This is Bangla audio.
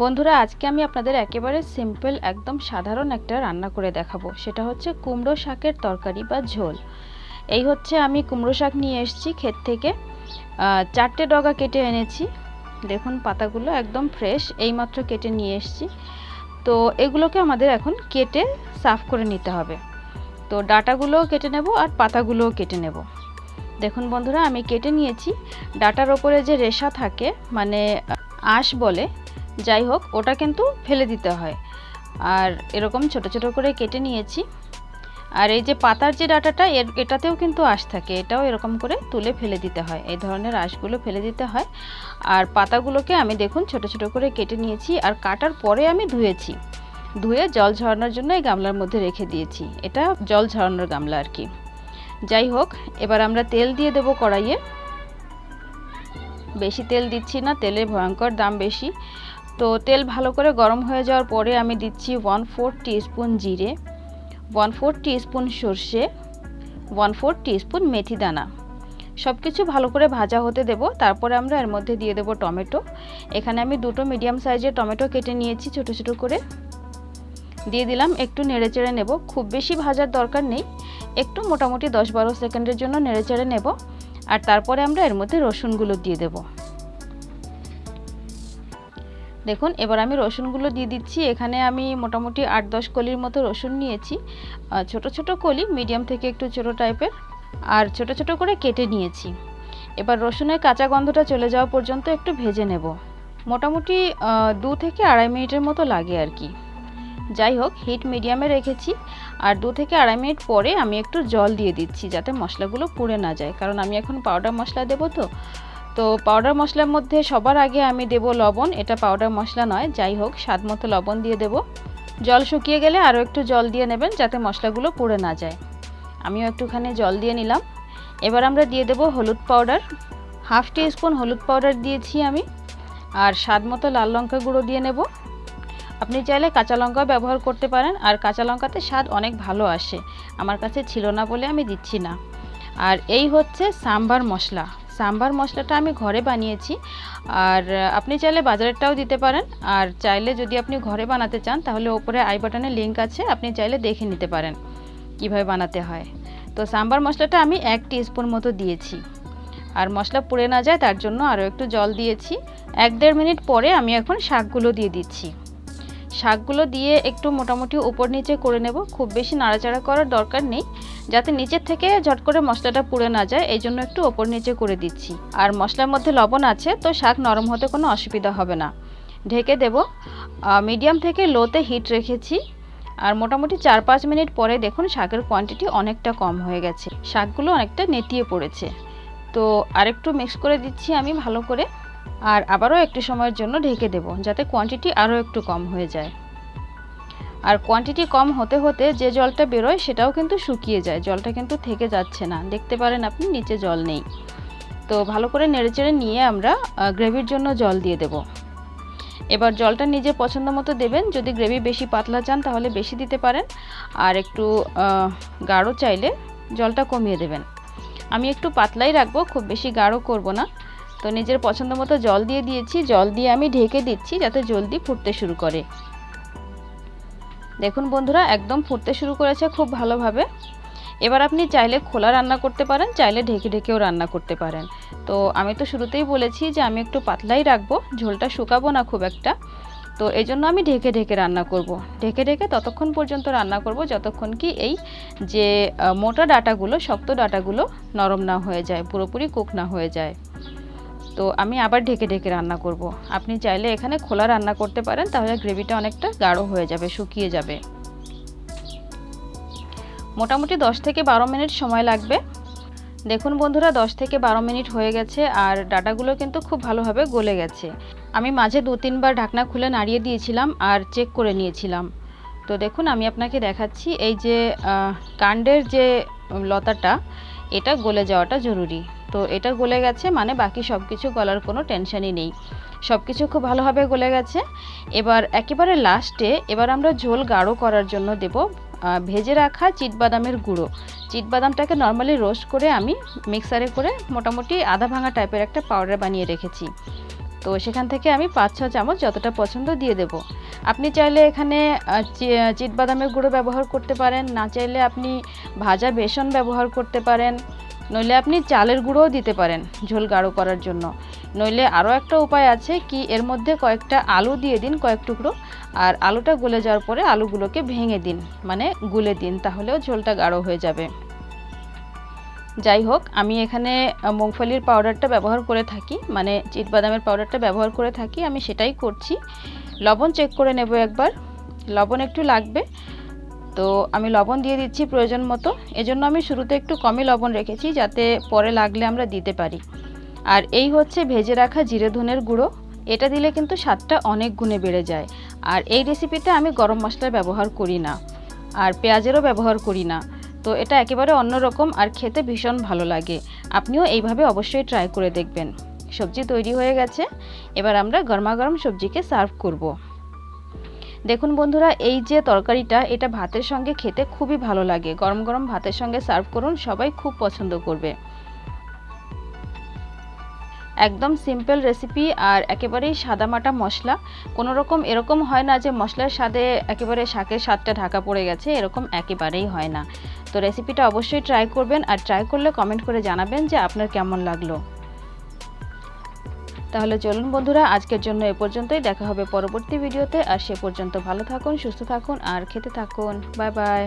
বন্ধুরা, আজকে আমি আপনাদের একেবারে সিম্পল একদম সাধারণ একটা রান্না করে দেখাবো। সেটা হচ্ছে কুমড়ো শাকের তরকারি বা ঝোল। এই হচ্ছে আমি কুমড়ো শাক নিয়ে এসেছি ক্ষেত থেকে। চারটে ডগা কেটে এনেছি। দেখুন, পাতাগুলো একদম ফ্রেশ এইমাত্র কেটে নিয়ে এসেছি। তো এগুলোকে আমাদের এখন কেটে সাফ করে নিতে হবে। তো ডাটাগুলোও কেটে নেব আর পাতাগুলোও কেটে নেব। দেখুন বন্ধুরা, আমি কেটে নিয়েছি। ডাটার ওপরে যে রেশা থাকে মানে আঁশ বলে যাই হোক, ওটা কিন্তু ফেলে দিতে হয়। আর এরকম ছোট ছোট করে কেটে নিয়েছি। আর এই যে পাতার যে ডাটাটা, এর এটাতেও কিন্তু আঁশ থাকে। এটাও এরকম করে তুলে ফেলে দিতে হয়। এই ধরনের আঁশগুলো ফেলে দিতে হয়। আর পাতাগুলোকে আমি দেখুন, ছোট ছোট করে কেটে নিয়েছি। আর কাটার পরে আমি ধুয়েছি। ধুয়ে জল ঝরানোর জন্য এই গামলার মধ্যে রেখে দিয়েছি। এটা জল ঝরানোর গামলা আর কি। যাই হোক, এবার আমরা তেল দিয়ে দেব কড়াইয়ে। বেশি তেল দিচ্ছি না, তেলের ভয়ঙ্কর দাম বেশি। তো তেল ভালো করে গরম হয়ে যাওয়ার পরে আমি দিচ্ছি ওয়ান ফোর স্পুন জিরে ওয়ান ফোর স্পুন সর্ষে ওয়ান ফোর স্পুন মেথি দানা। সব কিছু ভালো করে ভাজা হতে দেব। তারপরে আমরা এর মধ্যে দিয়ে দেব টমেটো। এখানে আমি দুটো মিডিয়াম সাইজের টমেটো কেটে নিয়েছি ছোট ছোট করে। দিয়ে দিলাম একটু নেড়েচেড়ে নেব। খুব বেশি ভাজার দরকার নেই। একটু মোটামুটি দশ বারো সেকেন্ডের জন্য নেড়েচেড়ে নেব। আর তারপরে আমরা এর মধ্যে রসুনগুলো দিয়ে দেবো। দেখুন, এবার আমি রসুনগুলো দিয়ে দিচ্ছি। এখানে আমি মোটামুটি আট দশ কলির মতো রসুন নিয়েছি। ছোট ছোট কলি, মিডিয়াম থেকে একটু ছোট টাইপের, আর ছোট ছোট করে কেটে নিয়েছি। এবার রসুনের কাঁচা গন্ধটা চলে যাওয়া পর্যন্ত একটু ভেজে নেব। মোটামুটি দু থেকে আড়াই মিনিটের মতো লাগে আর কি। যাই হোক, হিট মিডিয়ামে রেখেছি। আর দু থেকে আড়াই মিনিট পরে আমি একটু জল দিয়ে দিচ্ছি, যাতে মশলাগুলো পুড়ে না যায়। কারণ আমি এখন পাউডার মশলা দেবো তো। তো পাউডার মশলার মধ্যে সবার আগে আমি দেব লবণ। এটা পাউডার মশলা নয়, যাই হোক, স্বাদ মতো লবণ দিয়ে দেব। জল শুকিয়ে গেলে আরও একটু জল দিয়ে নেবেন যাতে মশলাগুলো পুড়ে না যায়। আমিও একটুখানি জল দিয়ে নিলাম। এবার আমরা দিয়ে দেব হলুদ পাউডার হাফ টি স্পুন হলুদ পাউডার দিয়েছি আমি। আর স্বাদ মতো লাল লঙ্কা গুঁড়ো দিয়ে নেব। আপনি চাইলে কাঁচা লঙ্কাও ব্যবহার করতে পারেন, আর কাঁচা লঙ্কাতে স্বাদ অনেক ভালো আসে। আমার কাছে ছিল না বলে আমি দিচ্ছি না। আর এই হচ্ছে সাম্বার মশলা। সাম্বার মশলাটা আমি ঘরে বানিয়েছি। আর আপনি চাইলে বাজারেরটাও দিতে পারেন। আর চাইলে যদি আপনি ঘরে বানাতে চান, তাহলে ওপরে আই বাটনে লিঙ্ক আছে, আপনি চাইলে দেখে নিতে পারেন কীভাবে বানাতে হয়। তো সাম্বার মশলাটা আমি এক স্পুন মতো দিয়েছি। আর মশলা পুড়ে না যায়, তার জন্য আরও একটু জল দিয়েছি। এক দেড় মিনিট পরে আমি এখন শাকগুলো দিয়ে দিচ্ছি। শাকগুলো দিয়ে একটু মোটামুটি উপর নিচে করে নেব। খুব বেশি নাড়াচাড়া করার দরকার নেই, যাতে নিচের থেকে ঝট করে মশলাটা পুড়ে না যায় এই জন্য একটু ওপর নিচে করে দিচ্ছি। আর মশলার মধ্যে লবণ আছে, তো শাক নরম হতে কোনো অসুবিধা হবে না। ঢেকে দেব। মিডিয়াম থেকে লোতে হিট রেখেছি। আর মোটামুটি চার পাঁচ মিনিট পরে দেখুন শাকের কোয়ান্টিটি অনেকটা কম হয়ে গেছে। শাকগুলো অনেকটা নেতিয়ে পড়েছে। তো আরেকটু মিক্স করে দিচ্ছি আমি ভালো করে। আর আবারও একটু সময়ের জন্য ঢেকে দেব, যাতে কোয়ান্টিটি আরও একটু কম হয়ে যায়। আর কোয়ান্টিটি কম হতে হতে যে জলটা বেরোয় সেটাও কিন্তু শুকিয়ে যায়, জলটা কিন্তু থেকে যাচ্ছে না। দেখতে পারেন আপনি, নিচে জল নেই। তো ভালো করে নেড়েচেড়ে নিয়ে আমরা গ্রেভির জন্য জল দিয়ে দেব। এবার জলটা নিজে পছন্দ মতো দেবেন। যদি গ্রেভি বেশি পাতলা চান, তাহলে বেশি দিতে পারেন। আর একটু গাঢ় চাইলে জলটা কমিয়ে দেবেন। আমি একটু পাতলাই রাখব, খুব বেশি গাঢ় করব না। তো নিজের পছন্দ মতো জল দিয়ে দিয়েছি। জল দিয়ে আমি ঢেকে দিচ্ছি যাতে জলদি ফুটতে শুরু করে। দেখুন বন্ধুরা, একদম ফুটতে শুরু করেছে খুব ভালোভাবে। এবার আপনি চাইলে খোলা রান্না করতে পারেন, চাইলে ঢেকে ঢেকেও রান্না করতে পারেন। তো আমি তো শুরুতেই বলেছি যে আমি একটু পাতলাই রাখব, ঝোলটা শুকাবো না খুব একটা। তো এই জন্য আমি ঢেকে ঢেকে রান্না করব। ঢেকে ঢেকে ততক্ষণ পর্যন্ত রান্না করব যতক্ষণ কি এই যে মোটা ডাটাগুলো, শক্ত ডাটাগুলো নরম না হয়ে যায়, পুরোপুরি কুক না হয়ে যায়। তো আমি আবার ঢেকে ঢেকে রান্না করব। আপনি চাইলে এখানে খোলা রান্না করতে পারেন, তাহলে গ্রেভিটা অনেকটা গাঢ় হয়ে যাবে, শুকিয়ে যাবে। মোটামুটি 10 থেকে বারো মিনিট সময় লাগবে। দেখুন বন্ধুরা 10 থেকে বারো মিনিট হয়ে গেছে আর ডাটাগুলো কিন্তু খুব ভালোভাবে গলে গেছে। আমি মাঝে দু তিনবার ঢাকনা খুলে নাড়িয়ে দিয়েছিলাম আর চেক করে নিয়েছিলাম। তো দেখুন, আমি আপনাকে দেখাচ্ছি এই যে কাণ্ডের যে লতাটা, এটা গলে যাওয়াটা জরুরি। তো এটা গলে গেছে মানে বাকি সব কিছু গলার কোনো টেনশানই নেই। সব কিছু খুব ভালোভাবে গলে গেছে। এবার একেবারে লাস্টে এবার আমরা ঝোল গাঢ় করার জন্য দেব ভেজে রাখা চিটবাদামের গুঁড়ো। চিটবাদামটাকে নর্মালি রোস্ট করে আমি মিক্সারে করে মোটামুটি আধা ভাঙা টাইপের একটা পাউডার বানিয়ে রেখেছি। তো সেখান থেকে আমি পাঁচ ছ চামচ যতটা পছন্দ দিয়ে দেব। আপনি চাইলে এখানে চিট বাদামের গুঁড়ো ব্যবহার করতে পারেন। না চাইলে আপনি ভাজা বেসন ব্যবহার করতে পারেন। নইলে আপনি চালের গুঁড়োও দিতে পারেন ঝোল গাঢ় করার জন্য। নইলে আরও একটা উপায় আছে কি, এর মধ্যে কয়েকটা আলু দিয়ে দিন, কয়েক টুকরো, আর আলুটা গলে যাওয়ার পরে আলুগুলোকে ভেঙে দিন মানে গুলে দিন, তাহলেও ঝোলটা গাঢ় হয়ে যাবে। যাই হোক, আমি এখানে মুগফলির পাউডারটা ব্যবহার করে থাকি মানে চিটবাদামের পাউডারটা ব্যবহার করে থাকি, আমি সেটাই করছি। লবণ চেক করে নেব একবার। লবণ একটু লাগবে। তো আমি লবণ দিয়ে দিচ্ছি প্রয়োজন মতো। এজন্য আমি শুরুতে একটু কমই লবণ রেখেছি যাতে পরে লাগলে আমরা দিতে পারি। আর এই হচ্ছে ভেজে রাখা জিরে ধনের গুঁড়ো। এটা দিলে কিন্তু স্বাদটা অনেক গুণে বেড়ে যায়। আর এই রেসিপিতে আমি গরম মশলা ব্যবহার করি না। আর পেঁয়াজেরও ব্যবহার করি না। তো এটা একেবারে অন্যরকম আর খেতে ভীষণ ভালো লাগে। আপনিও এইভাবে অবশ্যই ট্রাই করে দেখবেন। সবজি তৈরি হয়ে গেছে। এবার আমরা গরমা গরম সবজিকে সার্ভ করব। দেখুন বন্ধুরা, এই যে তরকারিটা, এটা ভাতের সঙ্গে খেতে খুবই ভালো লাগে। গরম গরম ভাতের সঙ্গে সার্ভ করুন, সবাই খুব পছন্দ করবে। একদম সিম্পল রেসিপি আর একেবারেই সাদামাটা মশলা। কোনো রকম, এরকম হয় না যে মশলার স্বাদে একেবারে শাকের স্বাদটা ঢাকা পড়ে গেছে, এরকম একেবারেই হয় না। তো রেসিপিটা অবশ্যই ট্রাই করবেন আর ট্রাই করলে কমেন্ট করে জানাবেন যে আপনার কেমন লাগল। তাহলে চলুন বন্ধুরা, আজকের জন্য এ পর্যন্তই। দেখা হবে পরবর্তী ভিডিওতে। আর সে পর্যন্ত ভালো থাকুন, সুস্থ থাকুন, আর খেতে থাকুন। Bye bye.